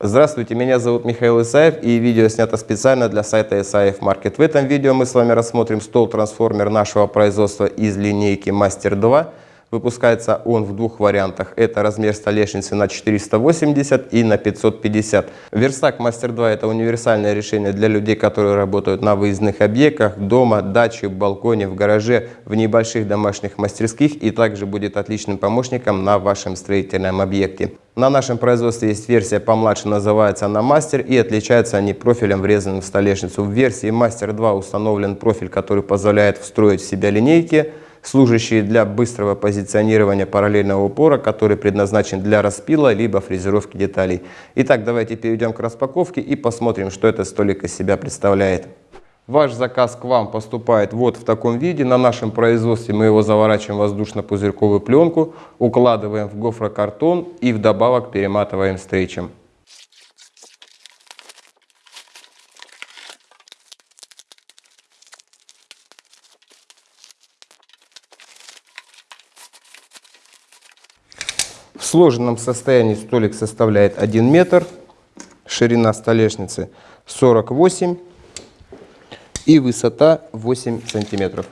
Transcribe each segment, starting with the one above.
Здравствуйте, меня зовут Михаил Исаев и видео снято специально для сайта Исаев Маркет. В этом видео мы с вами рассмотрим стол-трансформер нашего производства из линейки Мастер 2. Выпускается он в двух вариантах. Это размер столешницы на 480 и на 550. Верстак Мастер 2 это универсальное решение для людей, которые работают на выездных объектах, дома, даче, балконе, в гараже, в небольших домашних мастерских и также будет отличным помощником на вашем строительном объекте. На нашем производстве есть версия помладше, называется она Мастер и отличаются они профилем, врезанным в столешницу. В версии Мастер 2 установлен профиль, который позволяет встроить в себя линейки, служащие для быстрого позиционирования параллельного упора, который предназначен для распила либо фрезеровки деталей. Итак, давайте перейдем к распаковке и посмотрим, что этот столик из себя представляет. Ваш заказ к вам поступает вот в таком виде. На нашем производстве мы его заворачиваем в воздушно-пузырьковую пленку, укладываем в гофрокартон и вдобавок перематываем стрейчем. Сложенном состоянии столик составляет 1 метр, ширина столешницы 48 и высота 8 сантиметров.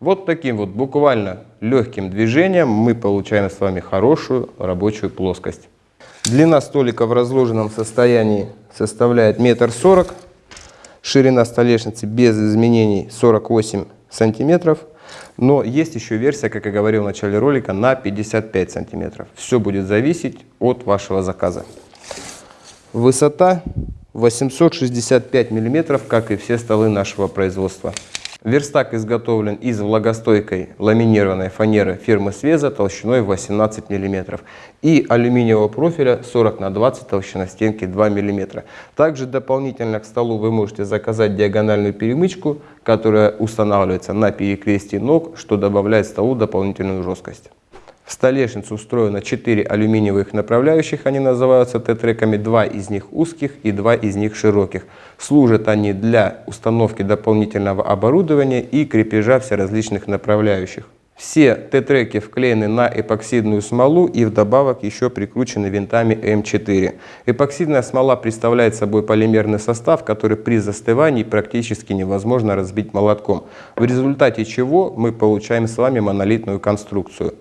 Вот таким вот буквально легким движением мы получаем с вами хорошую рабочую плоскость. Длина столика в разложенном состоянии составляет метр сорок, ширина столешницы без изменений 48 сантиметров. Но есть еще версия, как я говорил в начале ролика, на 55 сантиметров. Все будет зависеть от вашего заказа. Высота 865 миллиметров, как и все столы нашего производства. Верстак изготовлен из влагостойкой ламинированной фанеры фирмы Свеза толщиной 18 мм и алюминиевого профиля 40 на 20 толщина стенки 2 мм. Также дополнительно к столу вы можете заказать диагональную перемычку, которая устанавливается на перекрестии ног, что добавляет столу дополнительную жесткость. В столешницу устроено 4 алюминиевых направляющих, они называются Т-треками, 2 из них узких и 2 из них широких. Служат они для установки дополнительного оборудования и крепежа всеразличных направляющих. Все Т-треки вклеены на эпоксидную смолу и вдобавок еще прикручены винтами М4. Эпоксидная смола представляет собой полимерный состав, который при застывании практически невозможно разбить молотком, в результате чего мы получаем с вами монолитную конструкцию.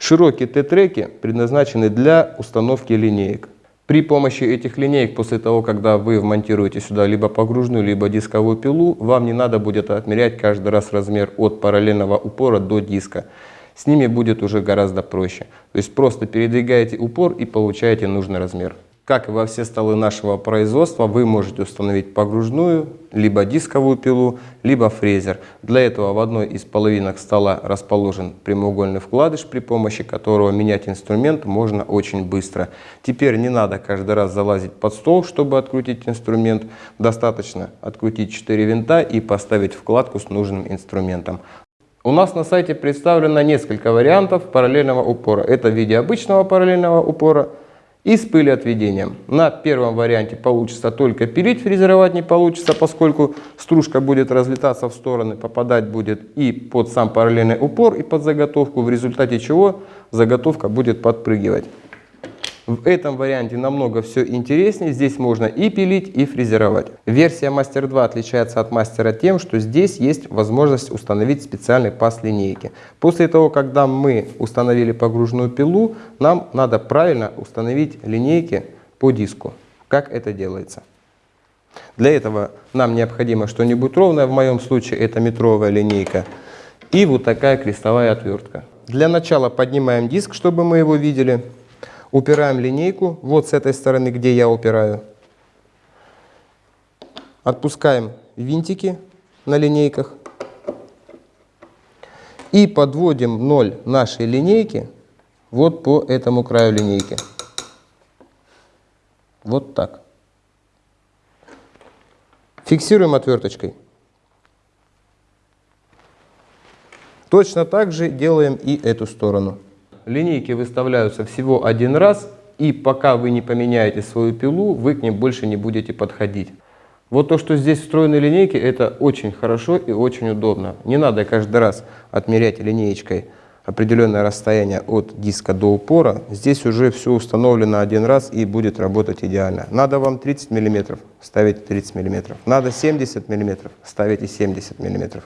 Широкие Т-треки предназначены для установки линеек. При помощи этих линеек, после того, когда вы вмонтируете сюда либо погружную, либо дисковую пилу, вам не надо будет отмерять каждый раз размер от параллельного упора до диска. С ними будет уже гораздо проще. То есть просто передвигаете упор и получаете нужный размер. Как и во все столы нашего производства, вы можете установить погружную, либо дисковую пилу, либо фрезер. Для этого в одной из половинок стола расположен прямоугольный вкладыш, при помощи которого менять инструмент можно очень быстро. Теперь не надо каждый раз залазить под стол, чтобы открутить инструмент. Достаточно открутить 4 винта и поставить вкладку с нужным инструментом. У нас на сайте представлено несколько вариантов параллельного упора. Это в виде обычного параллельного упора, и с пылеотведением. На первом варианте получится только пилить, фрезеровать не получится, поскольку стружка будет разлетаться в стороны, попадать будет и под сам параллельный упор, и под заготовку, в результате чего заготовка будет подпрыгивать. В этом варианте намного все интереснее. Здесь можно и пилить, и фрезеровать. Версия Master 2 отличается от Master тем, что здесь есть возможность установить специальный паз линейки. После того, когда мы установили погружную пилу, нам надо правильно установить линейки по диску. Как это делается? Для этого нам необходимо что-нибудь ровное. В моем случае это метровая линейка. И вот такая крестовая отвертка. Для начала поднимаем диск, чтобы мы его видели. Упираем линейку, вот с этой стороны, где я упираю. Отпускаем винтики на линейках. И подводим ноль нашей линейки вот по этому краю линейки. Вот так. Фиксируем отверточкой. Точно так же делаем и эту сторону. Линейки выставляются всего один раз, и пока вы не поменяете свою пилу, вы к ним больше не будете подходить. Вот то, что здесь встроены линейки, это очень хорошо и очень удобно. Не надо каждый раз отмерять линеечкой определенное расстояние от диска до упора, здесь уже все установлено один раз и будет работать идеально. Надо вам 30 мм, ставите 30 мм. Надо 70 мм, ставите 70 мм.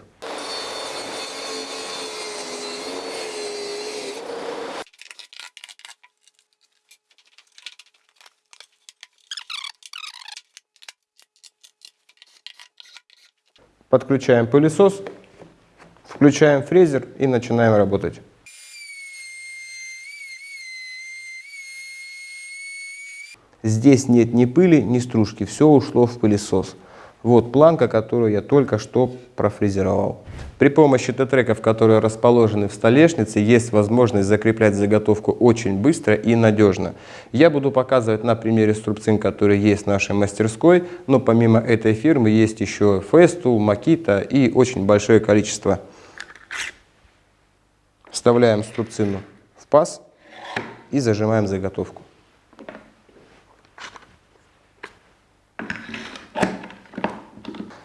Подключаем пылесос, включаем фрезер и начинаем работать. Здесь нет ни пыли, ни стружки, все ушло в пылесос. Вот планка, которую я только что профрезеровал. При помощи тетреков, которые расположены в столешнице, есть возможность закреплять заготовку очень быстро и надежно. Я буду показывать на примере струбцин, которые есть в нашей мастерской, но помимо этой фирмы есть еще Festool, Makita и очень большое количество. Вставляем струбцину в паз и зажимаем заготовку.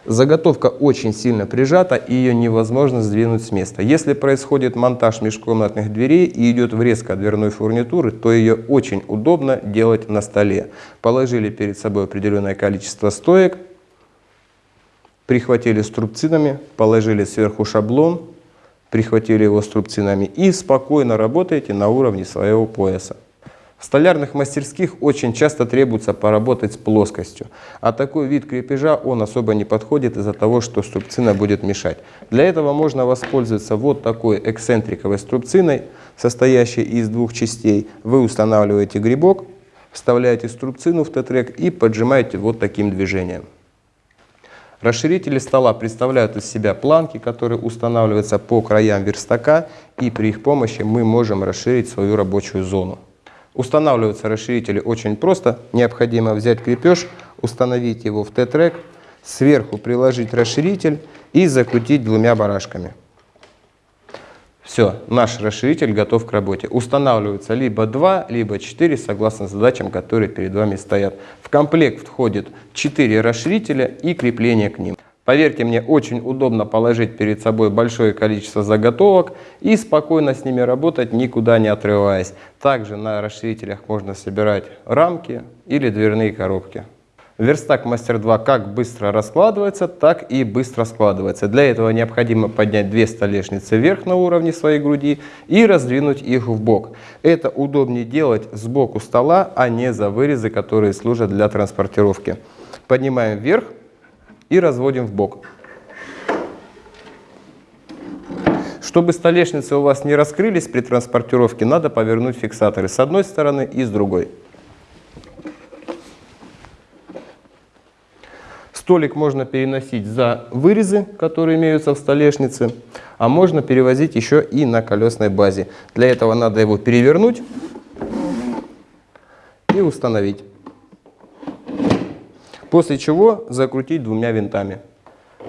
Заготовка очень сильно прижата и ее невозможно сдвинуть с места. Если происходит монтаж межкомнатных дверей и идет врезка дверной фурнитуры, то ее очень удобно делать на столе. Положили перед собой определенное количество стоек, прихватили струбцинами, положили сверху шаблон, прихватили его струбцинами и спокойно работаете на уровне своего пояса. В столярных мастерских очень часто требуется поработать с плоскостью, а такой вид крепежа он особо не подходит из-за того, что струбцина будет мешать. Для этого можно воспользоваться вот такой эксцентриковой струбциной, состоящей из двух частей. Вы устанавливаете грибок, вставляете струбцину в тетрек и поджимаете вот таким движением. Расширители стола представляют из себя планки, которые устанавливаются по краям верстака, и при их помощи мы можем расширить свою рабочую зону. Устанавливаются расширители очень просто. Необходимо взять крепеж, установить его в Т-трек, сверху приложить расширитель и закрутить двумя барашками. Все, наш расширитель готов к работе. Устанавливается либо 2, либо 4, согласно задачам, которые перед вами стоят. В комплект входит 4 расширителя и крепление к ним. Поверьте мне, очень удобно положить перед собой большое количество заготовок и спокойно с ними работать, никуда не отрываясь. Также на расширителях можно собирать рамки или дверные коробки. Верстак Мастер 2 как быстро раскладывается, так и быстро складывается. Для этого необходимо поднять две столешницы вверх на уровне своей груди и раздвинуть их в бок. Это удобнее делать сбоку стола, а не за вырезы, которые служат для транспортировки. Поднимаем вверх, и разводим в бок. Чтобы столешницы у вас не раскрылись при транспортировке, надо повернуть фиксаторы с одной стороны и с другой. Столик можно переносить за вырезы, которые имеются в столешнице, а можно перевозить еще и на колесной базе. Для этого надо его перевернуть и установить после чего закрутить двумя винтами.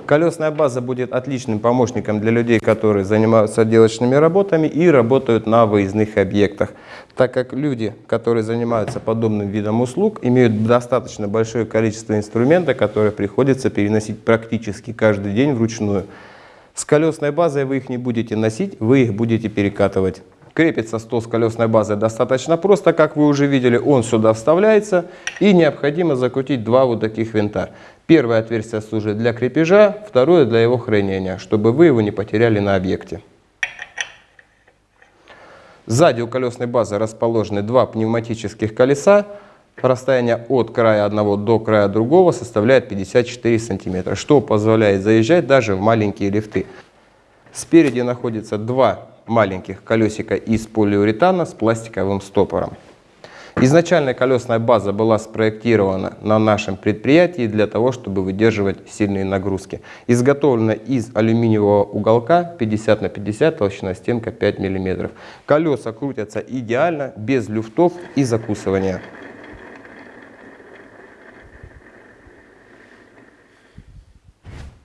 Колесная база будет отличным помощником для людей, которые занимаются отделочными работами и работают на выездных объектах, так как люди, которые занимаются подобным видом услуг, имеют достаточно большое количество инструмента, которые приходится переносить практически каждый день вручную. С колесной базой вы их не будете носить, вы их будете перекатывать. Крепится стол с колесной базой достаточно просто, как вы уже видели, он сюда вставляется и необходимо закрутить два вот таких винта. Первое отверстие служит для крепежа, второе для его хранения, чтобы вы его не потеряли на объекте. Сзади у колесной базы расположены два пневматических колеса. Расстояние от края одного до края другого составляет 54 сантиметра, что позволяет заезжать даже в маленькие лифты. Спереди находится два маленьких колесика из полиуретана с пластиковым стопором. Изначально колесная база была спроектирована на нашем предприятии для того, чтобы выдерживать сильные нагрузки. Изготовлена из алюминиевого уголка 50 на 50, толщина стенка 5 мм. Колеса крутятся идеально, без люфтов и закусывания.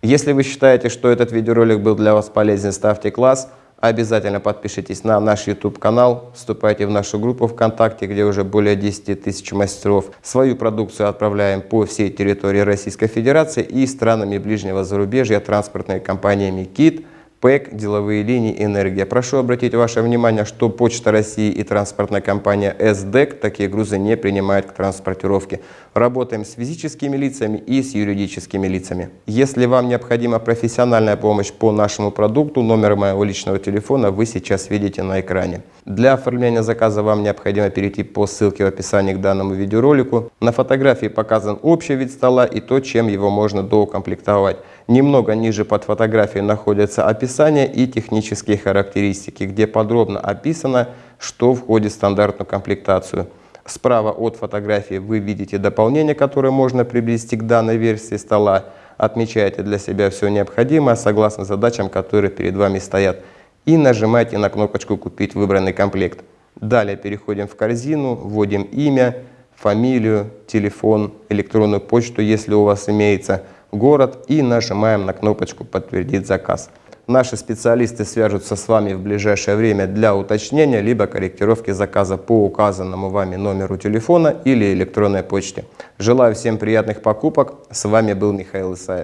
Если вы считаете, что этот видеоролик был для вас полезен, ставьте класс. Обязательно подпишитесь на наш YouTube канал, вступайте в нашу группу ВКонтакте, где уже более 10 тысяч мастеров. Свою продукцию отправляем по всей территории Российской Федерации и странами ближнего зарубежья транспортными компаниями KIT, ПЭК, деловые линии, энергия. Прошу обратить ваше внимание, что Почта России и транспортная компания СДЭК такие грузы не принимают к транспортировке. Работаем с физическими лицами и с юридическими лицами. Если вам необходима профессиональная помощь по нашему продукту, номер моего личного телефона вы сейчас видите на экране. Для оформления заказа вам необходимо перейти по ссылке в описании к данному видеоролику. На фотографии показан общий вид стола и то, чем его можно доукомплектовать. Немного ниже под фотографией находится описание и технические характеристики, где подробно описано, что входит в стандартную комплектацию. Справа от фотографии вы видите дополнение, которое можно приобрести к данной версии стола. Отмечаете для себя все необходимое согласно задачам, которые перед вами стоят. И нажимаете на кнопочку «Купить выбранный комплект». Далее переходим в корзину, вводим имя, фамилию, телефон, электронную почту, если у вас имеется – город и нажимаем на кнопочку «Подтвердить заказ». Наши специалисты свяжутся с вами в ближайшее время для уточнения либо корректировки заказа по указанному вами номеру телефона или электронной почте. Желаю всем приятных покупок. С вами был Михаил Исаев.